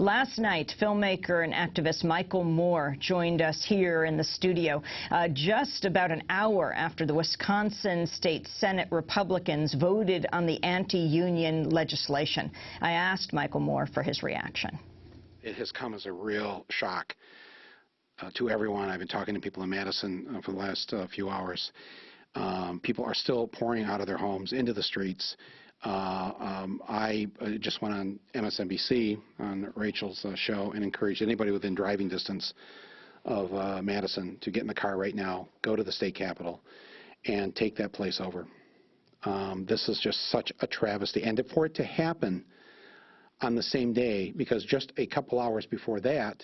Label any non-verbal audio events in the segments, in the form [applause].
Last night, filmmaker and activist Michael Moore joined us here in the studio uh, just about an hour after the Wisconsin State Senate Republicans voted on the anti-union legislation. I asked Michael Moore for his reaction. It has come as a real shock uh, to everyone. I've been talking to people in Madison uh, for the last uh, few hours. Um, people are still pouring out of their homes into the streets. Uh, um, I uh, just went on MSNBC on Rachel's uh, show and encouraged anybody within driving distance of uh, Madison to get in the car right now, go to the state capitol, and take that place over. Um, this is just such a travesty. And for it to happen on the same day, because just a couple hours before that,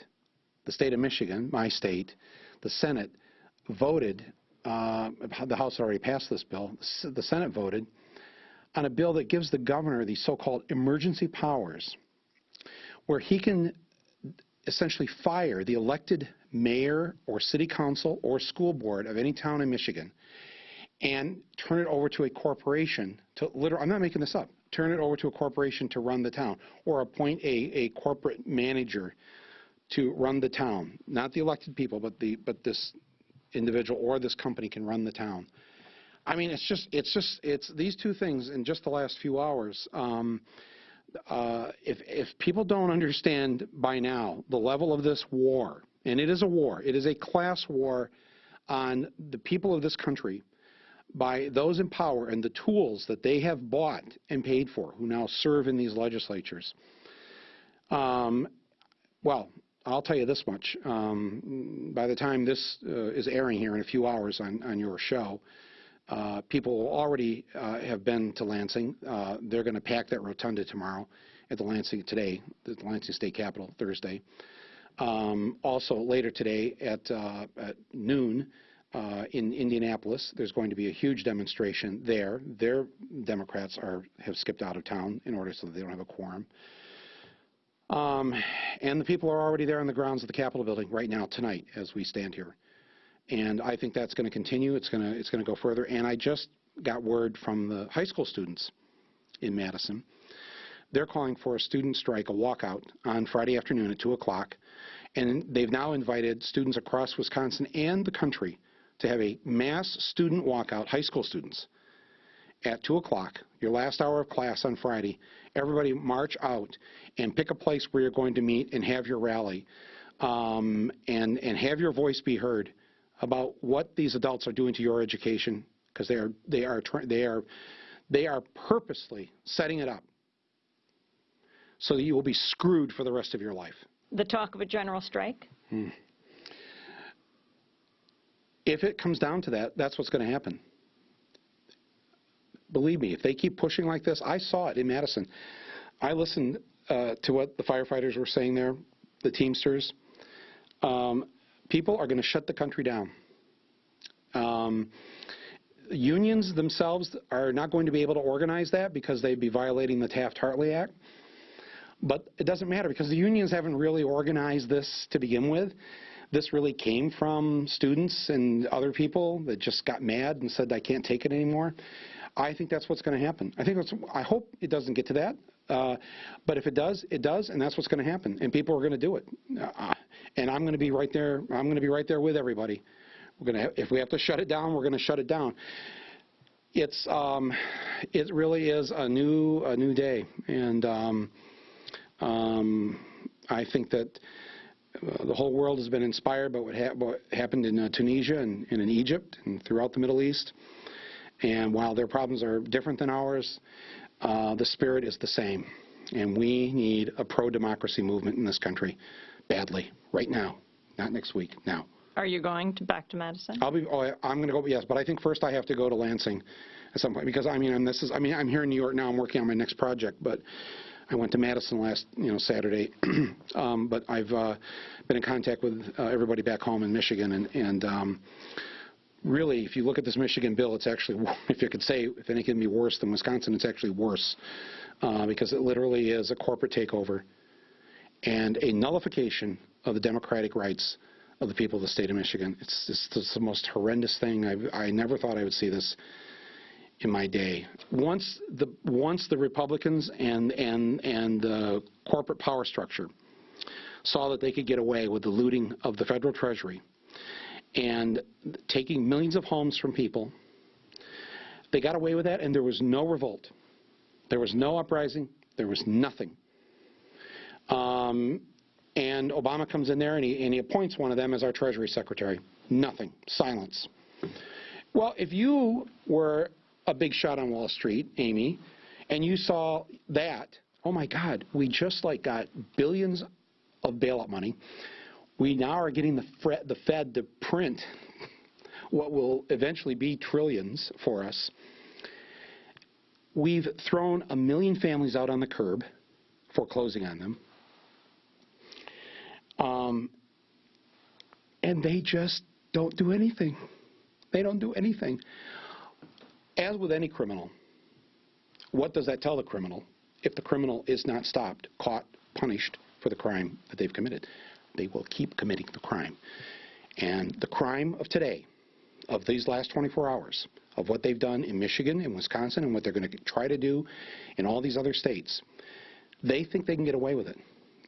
the state of Michigan, my state, the Senate voted, uh, the House already passed this bill, the Senate voted on a bill that gives the governor these so-called emergency powers where he can essentially fire the elected mayor or city council or school board of any town in Michigan and turn it over to a corporation to literally, I'm not making this up, turn it over to a corporation to run the town or appoint a, a corporate manager to run the town. Not the elected people, but, the, but this individual or this company can run the town. I mean, it's just, it's just, it's these two things in just the last few hours. Um, uh, if, if people don't understand by now the level of this war, and it is a war, it is a class war on the people of this country by those in power and the tools that they have bought and paid for, who now serve in these legislatures. Um, well, I'll tell you this much. Um, by the time this uh, is airing here in a few hours on, on your show, uh, people already uh, have been to Lansing. Uh, they're going to pack that rotunda tomorrow at the Lansing today, the Lansing State Capitol Thursday. Um, also later today at, uh, at noon uh, in Indianapolis, there's going to be a huge demonstration there. Their Democrats are have skipped out of town in order so that they don't have a quorum. Um, and the people are already there on the grounds of the Capitol building right now tonight as we stand here. And I think that's going to continue. It's going to it's going to go further. And I just got word from the high school students in Madison. They're calling for a student strike, a walkout, on Friday afternoon at 2 o'clock. And they've now invited students across Wisconsin and the country to have a mass student walkout, high school students, at 2 o'clock, your last hour of class on Friday. Everybody march out and pick a place where you're going to meet and have your rally um, and, and have your voice be heard about what these adults are doing to your education because they are they are they are they are purposely setting it up so that you will be screwed for the rest of your life. The talk of a general strike? Hmm. If it comes down to that, that's what's going to happen. Believe me, if they keep pushing like this, I saw it in Madison. I listened uh, to what the firefighters were saying there, the Teamsters. Um, people are going to shut the country down. Um, unions themselves are not going to be able to organize that because they'd be violating the Taft-Hartley Act. But it doesn't matter because the unions haven't really organized this to begin with. This really came from students and other people that just got mad and said, I can't take it anymore. I think that's what's going to happen. I think I hope it doesn't get to that. Uh, but if it does, it does, and that's what's going to happen. And people are going to do it. Uh, and I'm going to be right there. I'm going to be right there with everybody. We're going to, if we have to shut it down, we're going to shut it down. It's, um, it really is a new, a new day, and um, um, I think that uh, the whole world has been inspired by what, ha what happened in uh, Tunisia and, and in Egypt and throughout the Middle East. And while their problems are different than ours, uh, the spirit is the same. And we need a pro-democracy movement in this country badly, right now, not next week, now. Are you going to back to Madison? I'll be. Oh, I'm going to go. Yes, but I think first I have to go to Lansing at some point because I mean, and this is. I mean, I'm here in New York now. I'm working on my next project, but I went to Madison last, you know, Saturday. [clears throat] um, but I've uh, been in contact with uh, everybody back home in Michigan, and, and um, really, if you look at this Michigan bill, it's actually, [laughs] if you could say, if anything can be worse than Wisconsin, it's actually worse uh, because it literally is a corporate takeover and a nullification of the democratic rights of the people of the state of Michigan. It's, it's, it's the most horrendous thing. I've, I never thought I would see this in my day. Once the once the Republicans and and and the corporate power structure saw that they could get away with the looting of the federal treasury and taking millions of homes from people. They got away with that, and there was no revolt. There was no uprising. There was nothing. Um, and Obama comes in there and he, and he appoints one of them as our Treasury Secretary. Nothing. Silence. Well, if you were a big shot on Wall Street, Amy, and you saw that, oh my God, we just like got billions of bailout money. We now are getting the, the Fed to print what will eventually be trillions for us. We've thrown a million families out on the curb, foreclosing on them. Um, and they just don't do anything. They don't do anything. As with any criminal, what does that tell the criminal? If the criminal is not stopped, caught, punished for the crime that they've committed, they will keep committing the crime. And the crime of today, of these last 24 hours, of what they've done in Michigan and Wisconsin and what they're going to try to do in all these other states, they think they can get away with it.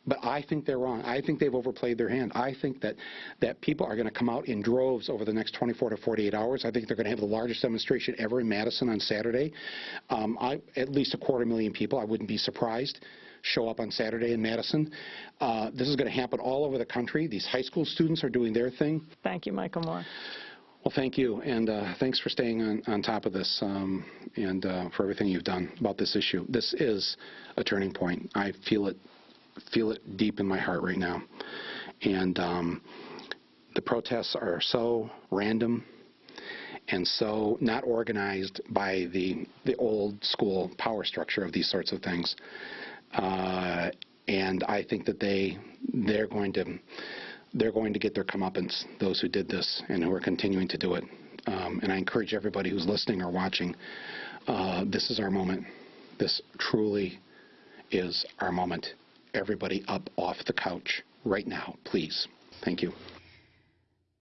But I think they're wrong. I think they've overplayed their hand. I think that, that people are going to come out in droves over the next 24 to 48 hours. I think they're going to have the largest demonstration ever in Madison on Saturday. Um, I, at least a quarter million people, I wouldn't be surprised, show up on Saturday in Madison. Uh, this is going to happen all over the country. These high school students are doing their thing. Thank you, Michael Moore. Well, thank you, and uh, thanks for staying on, on top of this um, and uh, for everything you've done about this issue. This is a turning point. I feel it, feel it deep in my heart right now, and um, the protests are so random and so not organized by the the old school power structure of these sorts of things. Uh, and I think that they they're going to they're going to get their comeuppance, those who did this and who are continuing to do it. Um, and I encourage everybody who's listening or watching, uh, this is our moment. This truly is our moment. Everybody up off the couch right now, please. Thank you.